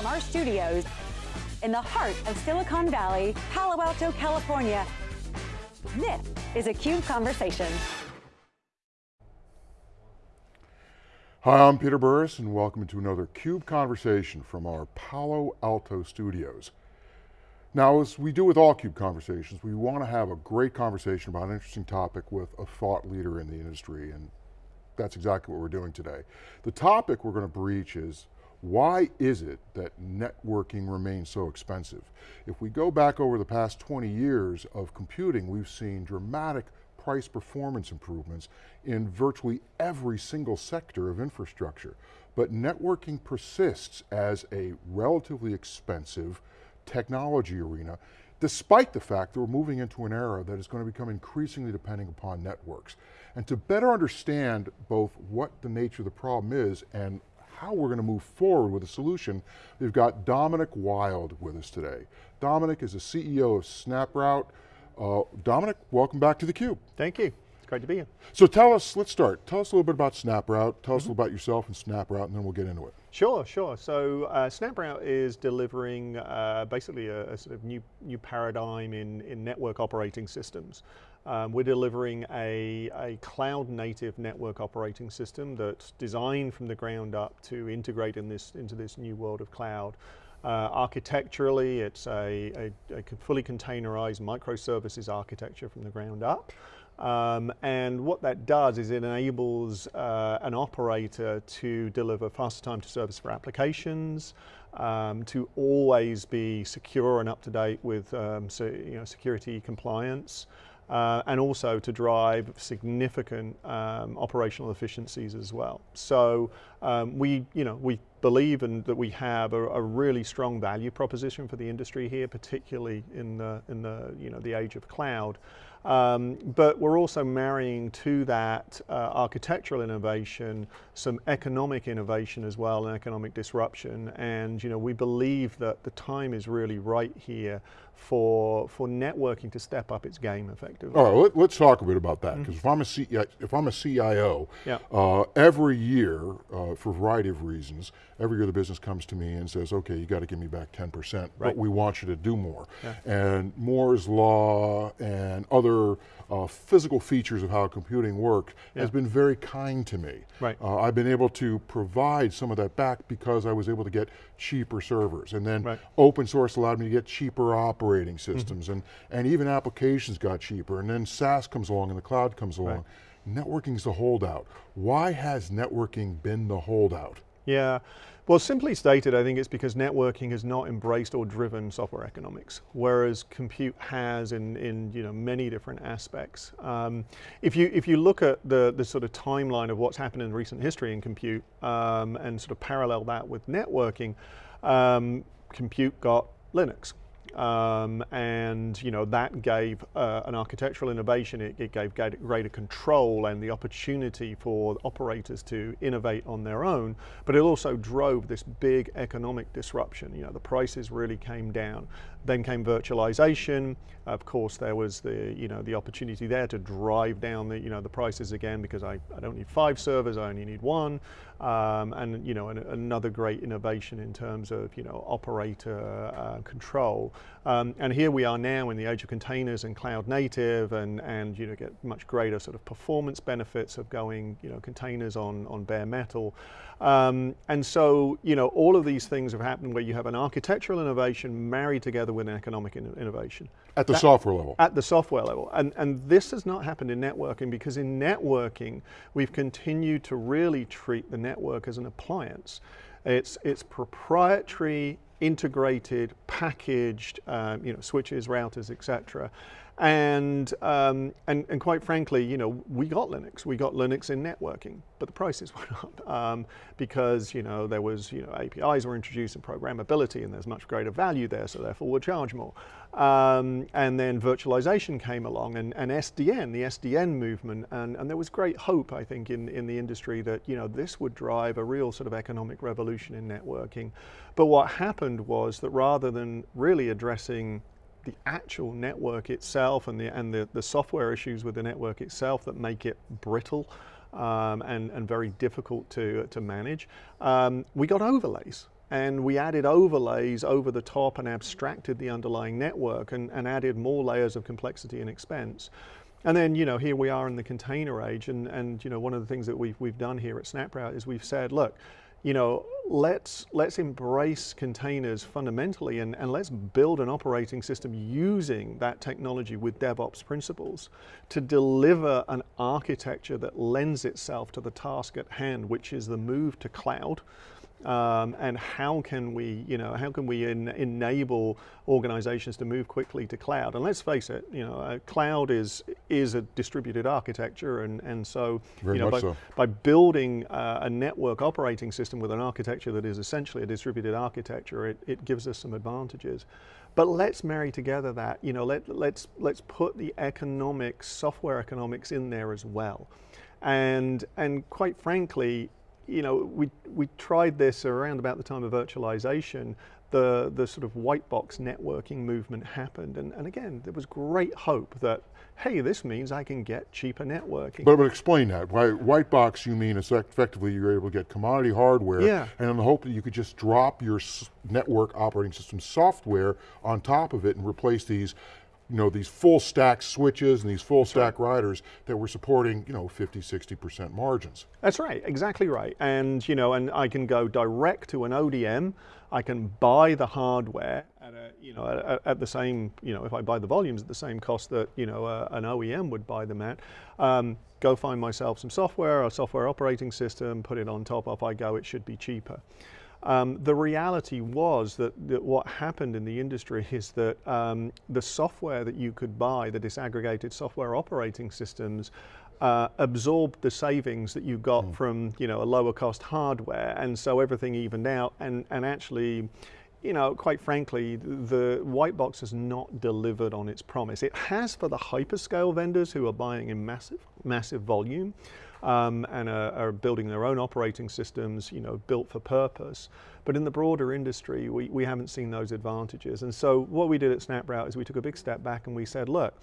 From our studios in the heart of Silicon Valley, Palo Alto, California, this is a CUBE Conversation. Hi, I'm Peter Burris and welcome to another CUBE Conversation from our Palo Alto studios. Now, as we do with all CUBE conversations, we want to have a great conversation about an interesting topic with a thought leader in the industry, and that's exactly what we're doing today. The topic we're going to breach is, why is it that networking remains so expensive? If we go back over the past 20 years of computing, we've seen dramatic price performance improvements in virtually every single sector of infrastructure. But networking persists as a relatively expensive technology arena, despite the fact that we're moving into an era that is going to become increasingly dependent upon networks. And to better understand both what the nature of the problem is and how we're going to move forward with a solution, we've got Dominic Wilde with us today. Dominic is the CEO of SnapRoute. Uh, Dominic, welcome back to theCUBE. Thank you, it's great to be here. So tell us, let's start. Tell us a little bit about SnapRoute, tell us mm -hmm. a little about yourself and SnapRoute, and then we'll get into it. Sure, sure. So uh, SnapRoute is delivering uh, basically a, a, sort of new, new paradigm in, in network operating systems. Um, we're delivering a, a cloud native network operating system that's designed from the ground up to integrate in this, into this new world of cloud. Uh, architecturally, it's a, a, a, fully containerized microservices architecture from the ground up. Um, and what that does is it enables uh, an operator to deliver faster time to service for applications, um, to always be secure and up to date with um, so, you know, security compliance, uh, and also to drive significant um, operational efficiencies as well. So um, we, you know, we believe in, that we have a, a, really strong value proposition for the industry here, particularly in the, in the, you know, the age of cloud. Um, but we're also marrying to that uh, architectural innovation, some economic innovation as well, and economic disruption. And you know, we believe that the time is really right here for, for networking to step up its game effectively. All right, let, us talk a bit about that, because mm -hmm. if, I'm a if I'm a CIO, yeah. uh, every year, uh, for a variety of reasons, every year the business comes to me and says, okay, you got to give me back 10%, right. but we want you to do more. Yeah. And Moore's Law and other uh, physical features of how computing works yeah. has been very kind to me. Right. Uh, I've been able to provide some of that back because I was able to get cheaper servers. And then right. open source allowed me to get cheaper operating mm-hmm. systems mm -hmm. and, and even applications got cheaper. And then SaaS comes along and the cloud comes along. Right. Networking's the holdout. Why has networking been the holdout? Yeah, well simply stated I think it's because networking has not embraced or driven software economics, whereas compute has in, in you know, many different aspects. Um, if, you, if you look at the, the sort of timeline of what's happened in recent history in compute um, and sort of parallel that with networking, um, compute got Linux. Um, and you know that gave uh, an architectural innovation, it, it, gave greater control and the opportunity for operators to innovate on their own, but it also drove this big economic disruption. You know, the prices really came down. Then came virtualization. Of course, there was the, you know, the opportunity there to drive down the, you know, the prices again because I, I don't need five servers, I only need one. Um, and you know, an, another great innovation in terms of you know, operator uh, control. Um, and here we are now in the age of containers and cloud native and, and you know, get much greater sort of performance benefits of going you know, containers on, on bare metal. Um, and so, you know, all of these things have happened where you have an architectural innovation married together with an economic in innovation. At the that, software level. At the software level. And, and this has not happened in networking because in networking, we've continued to really treat the network as an appliance. It's, it's proprietary, integrated, packaged, um, you know, switches, routers, etc. And, um, and, and quite frankly, you know, we got Linux, we got Linux in networking, but the prices went up um, because, you know, there was, you know, APIs were introduced and programmability and there's much greater value there, so therefore we'll charge more. Um, and then virtualization came along and, and SDN, the SDN movement, and, and there was great hope, I think, in, in the industry that, you know, this would drive a real sort of economic revolution in networking. But what happened was that rather than really addressing the actual network itself and the, and the, the software issues with the network itself that make it brittle um, and, and very difficult to, to manage. Um, we got overlays. and we added overlays over the top and abstracted the underlying network and, and added more layers of complexity and expense. And then, you know, here we are in the container age, and, and you know, one of the things that we've, we've done here at SnapRoute is we've said, look, you know, let's, let's embrace containers fundamentally and, and let's build an operating system using that technology with DevOps principles to deliver an architecture that lends itself to the task at hand, which is the move to cloud, um, and how can we, you know, how can we en enable organizations to move quickly to cloud? And let's face it, you know, uh, cloud is is a distributed architecture, and and so, Very you know, by, so. by building uh, a network operating system with an architecture that is essentially a distributed architecture, it, it gives us some advantages. But let's marry together that, you know, let, let's, let's put the economics, software economics in there as well. And, and quite frankly, you know, we, we tried this around about the time of virtualization, the, the sort of white box networking movement happened. And, and again, there was great hope that, hey, this means I can get cheaper networking. But, but explain that. By white box, you mean effectively you're able to get commodity hardware, Yeah. and in the hope that you could just drop your network operating system software on top of it and replace these you know, these full stack switches and these full stack routers that were supporting, you know, 50, 60% margins. That's right, exactly right. And you know, and I can go direct to an ODM. I can buy the hardware at a, you know, at, at the same, you know, if I buy the volumes at the same cost that you know uh, an OEM would buy them at. Um, go find myself some software, a software operating system, put it on top. Off I go. It should be cheaper. Um, the reality was that, that, what happened in the industry is that um, the software that you could buy, the disaggregated software operating systems, uh, absorbed the savings that you got mm. from you know a lower cost hardware, and so everything evened out. And and actually, you know, quite frankly, the white box has not delivered on its promise. It has for the hyperscale vendors who are buying in massive massive volume um, and are, are, building their own operating systems, you know, built for purpose. But in the broader industry, we, we haven't seen those advantages. And so what we did at SnapRoute is we took a big step back and we said, look,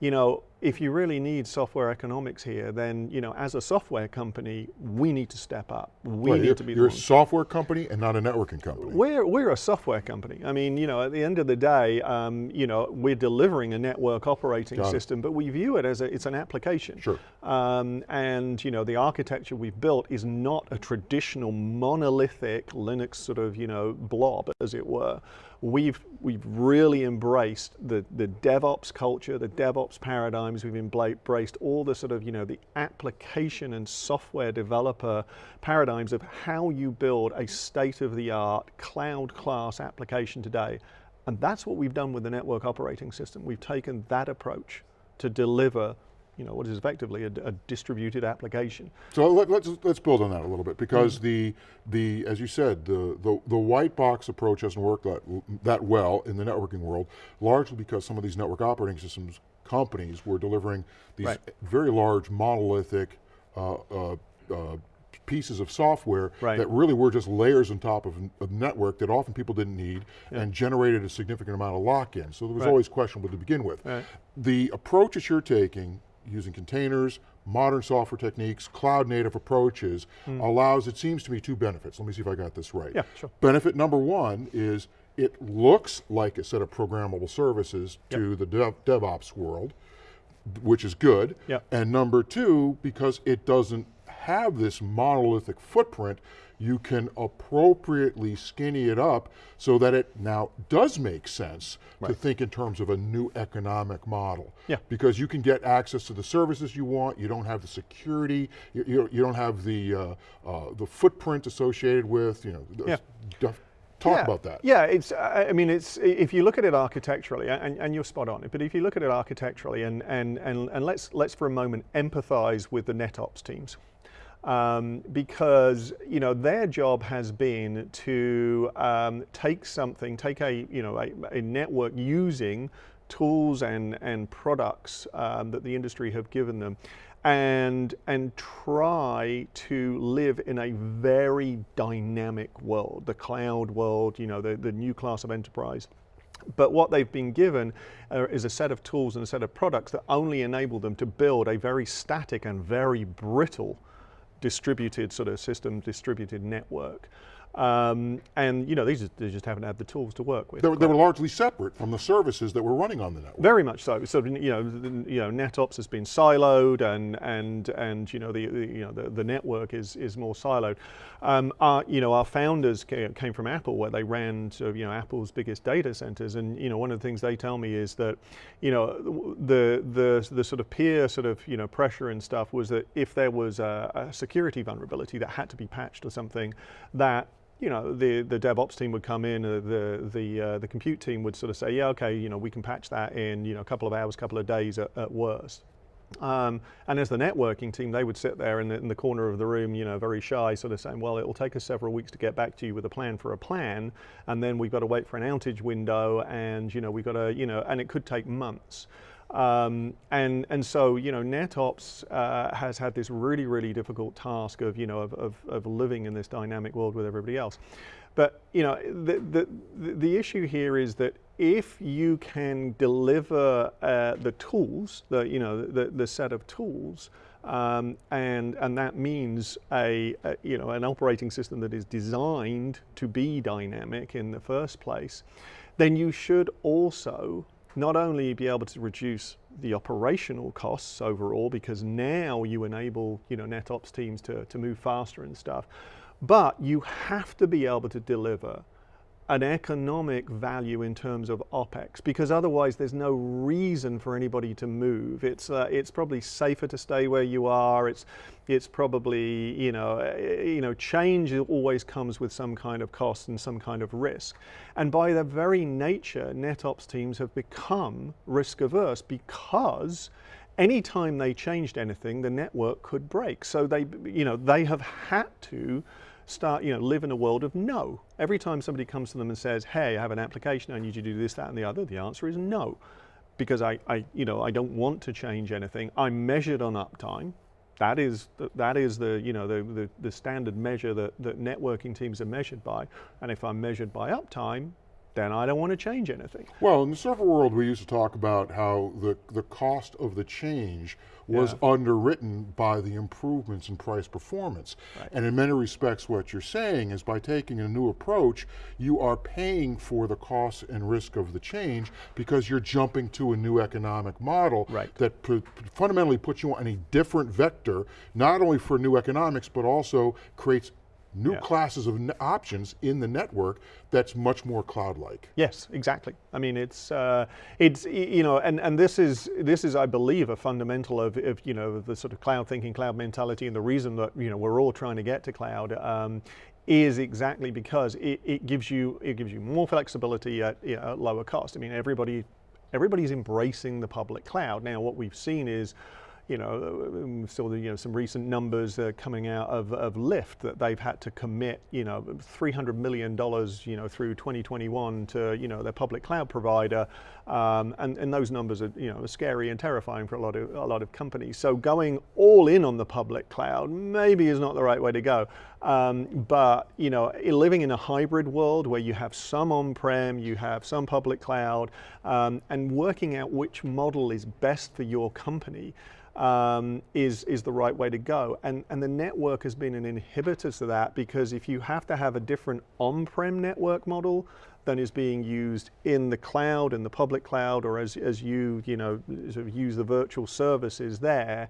you know, if you really need software economics here, then, you know, as a software company, we need to step up. We right, need to be You're a software company and not a networking company. We're, we're a software company. I mean, you know, at the end of the day, um, you know, we're delivering a network operating Got system, it. but we view it as a, it's an application. Sure. Um, and, you know, the architecture we've built is not a traditional monolithic Linux sort of, you know, blob, as it were we've we've really embraced the the DevOps culture, the DevOps paradigms. We've embraced all the sort of you know the application and software developer paradigms of how you build a state of the art cloud class application today, and that's what we've done with the network operating system. We've taken that approach to deliver you know, what is effectively a, a distributed application. So let, us let's, let's build on that a little bit because mm. the the as you said the, the the white box approach hasn't worked that that well in the networking world, largely because some of these network operating systems companies were delivering these right. very large monolithic uh, uh, uh, pieces of software right. that really were just layers on top of a network that often people didn't need yeah. and generated a significant amount of lock-in. So there was right. always questionable to begin with. The approach that you're taking using containers, modern software techniques, cloud native approaches, mm. allows, it seems to me, two benefits. Let me see if I got this right. Yeah, sure. Benefit number one is it looks like a set of programmable services yep. to the dev, DevOps world, which is good. Yep. And number two, because it doesn't have this monolithic footprint, you can appropriately skinny it up so that it now does make sense right. to think in terms of a new economic model. Yeah. Because you can get access to the services you want, you don't have the security, you, you, you don't have the, uh, uh, the footprint associated with, you know, yeah. Talk yeah. about that. Yeah, it's. I mean, it's. If you look at it architecturally, and, and you're spot on. But if you look at it architecturally, and and and, and let's let's for a moment empathize with the NetOps teams um, because you know their job has been to um, take something, take a you know a, a network using tools and and products um, that the industry have given them, and and try to live in a very dynamic world, the cloud world, you know, the the new class of enterprise. But what they've been given uh, is a set of tools and a set of products that only enable them to build a very static and very brittle distributed sort of system, distributed network. Um, and you know, these just, they just haven't had the tools to work with. They, were- they were largely separate from the services that were running on the network. Very much so. So you know, the, you know, NetOps has been siloed, and and and you know the, the you know the, the network is is more siloed. Um, our you know our founders came from Apple, where they ran sort of, you know Apple's biggest data centers, and you know one of the things they tell me is that you know the the the sort of peer sort of you know pressure and stuff was that if there was a, a security vulnerability that had to be patched or something, that you know, the, the DevOps team would come in, uh, the, the, uh, the compute team would sort of say, yeah, okay, you know, we can patch that in, you know, a couple of hours, couple of days at, at worst. Um, and as the networking team, they would sit there in the, in the, corner of the room, you know, very shy, sort of saying, well, it will take us several weeks to get back to you with a plan for a plan, and then we've got to wait for an outage window, and, you know, we've got to, you know, and it could take months. Um, and, and so, you know, NetOps uh, has had this really, really difficult task of, you know, of, of, of, living in this dynamic world with everybody else. But, you know, the, the, the issue here is that if you can deliver uh, the tools, the, you know, the, the set of tools, um, and, and that means a, a, you know, an operating system that is designed to be dynamic in the first place, then you should also not only be able to reduce the operational costs overall because now you enable you know NetOps teams to, to move faster and stuff, but you have to be able to deliver an economic value in terms of OPEX because otherwise there's no reason for anybody to move. It's, uh, it's probably safer to stay where you are. It's, it's probably, you know, uh, you know, change always comes with some kind of cost and some kind of risk. And by their very nature, NetOps teams have become risk averse because anytime they changed anything, the network could break. So they, you know, they have had to start, you know, live in a world of no. Every time somebody comes to them and says, hey, I have an application, I need you to do this, that, and the other, the answer is no. Because I, I you know, I don't want to change anything. I'm measured on uptime. That is the, that is the you know the, the, the standard measure that, that networking teams are measured by. And if I'm measured by uptime, then I don't want to change anything. Well, in the server world, we used to talk about how the, the cost of the change was yeah. underwritten by the improvements in price performance. Right. And in many respects, what you're saying is by taking a new approach, you are paying for the cost and risk of the change because you're jumping to a new economic model right. that fundamentally puts you on a different vector, not only for new economics, but also creates new yeah. classes of options in the network that's much more cloud-like. Yes, exactly. I mean, it's uh, it's you know, and and this is this is I believe a fundamental of, of you know the sort of cloud thinking, cloud mentality, and the reason that you know we're all trying to get to cloud. Um, is exactly because it, it, gives you it gives you more flexibility at, you know, at lower cost. I mean, everybody everybody's embracing the public cloud. Now, what we've seen is you know, um, still you know some recent numbers uh, coming out of, of Lyft that they've had to commit you know 300 million dollars you know through 2021 to you know their public cloud provider, um, and and those numbers are you know scary and terrifying for a lot of a lot of companies. So going all in on the public cloud maybe is not the right way to go. Um, but you know, living in a hybrid world where you have some on-prem, you have some public cloud, um, and working out which model is best for your company um, is, is the right way to go. And, and the network has been an inhibitor to that because if you have to have a different on-prem network model than is being used in the cloud, in the public cloud, or as, as you, you know, sort of use the virtual services there,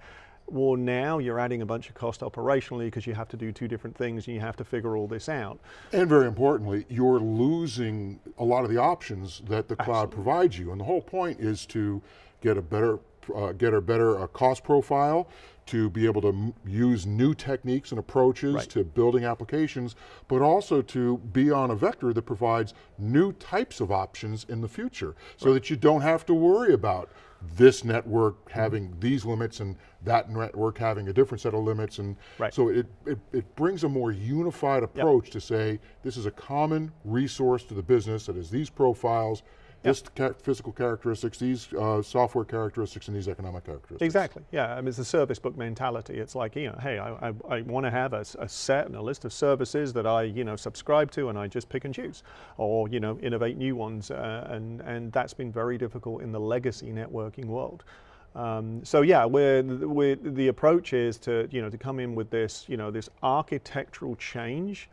well now you're adding a bunch of cost operationally because you have to do two different things and you have to figure all this out. And very importantly, you're losing a lot of the options that the cloud Absolutely. provides you. And the whole point is to get a better uh, get a better uh, cost profile, to be able to use new techniques and approaches right. to building applications, but also to be on a vector that provides new types of options in the future, so right. that you don't have to worry about this network having mm -hmm. these limits and that network having a different set of limits. And right. so it, it, it, brings a more unified approach yep. to say, this is a common resource to the business that has these profiles, this physical characteristics, these uh, software characteristics, and these economic characteristics. Exactly, yeah, I mean, it's a service book mentality. It's like, you know, hey, I, I, I want to have a, a, set and a list of services that I, you know, subscribe to and I just pick and choose, or, you know, innovate new ones, uh, and, and that's been very difficult in the legacy networking world. Um, so yeah, we're, we're, the approach is to, you know, to come in with this, you know, this architectural change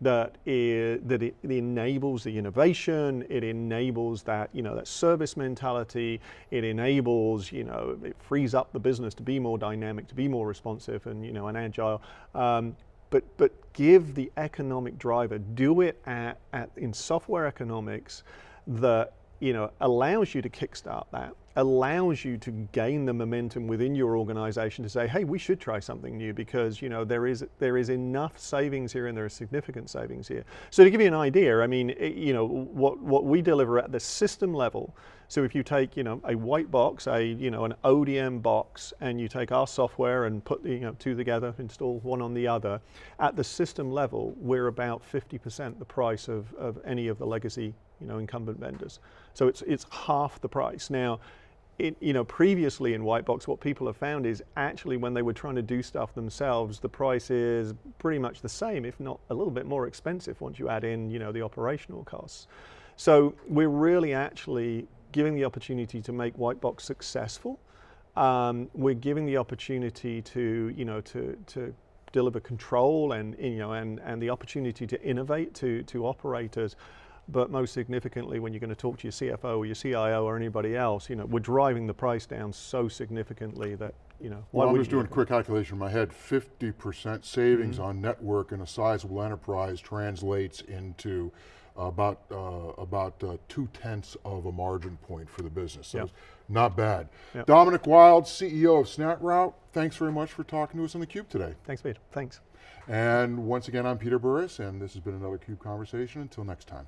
that is, that it, it, enables the innovation, it enables that you know that service mentality, it enables you know it frees up the business to be more dynamic, to be more responsive, and you know and agile. Um, but but give the economic driver, do it at, at in software economics that you know allows you to kickstart that allows you to gain the momentum within your organization to say, hey, we should try something new because you know there is there is enough savings here and there are significant savings here. So to give you an idea, I mean, it, you know what what we deliver at the system level. So if you take you know a white box, a you know an ODM box, and you take our software and put you know two together, install one on the other, at the system level, we're about 50% the price of, of any of the legacy you know incumbent vendors. So it's it's half the price now it, you know, previously in white box, what people have found is actually when they were trying to do stuff themselves, the price is pretty much the same, if not a little bit more expensive once you add in, you know, the operational costs. So we're really actually giving the opportunity to make white box successful. Um, we're giving the opportunity to, you know, to, to deliver control and, you know, and, and the opportunity to innovate to, to operators but most significantly, when you're going to talk to your CFO or your CIO or anybody else, you know, we're driving the price down so significantly that, you know, well, I'm just doing a quick calculation in my head. 50% savings mm -hmm. on network in a sizable enterprise translates into about uh, about uh, two tenths of a margin point for the business. So yep. not bad. Yep. Dominic Wilde, CEO of SnapRoute, thanks very much for talking to us on theCUBE today. Thanks, Peter, thanks. And once again, I'm Peter Burris, and this has been another CUBE Conversation. Until next time.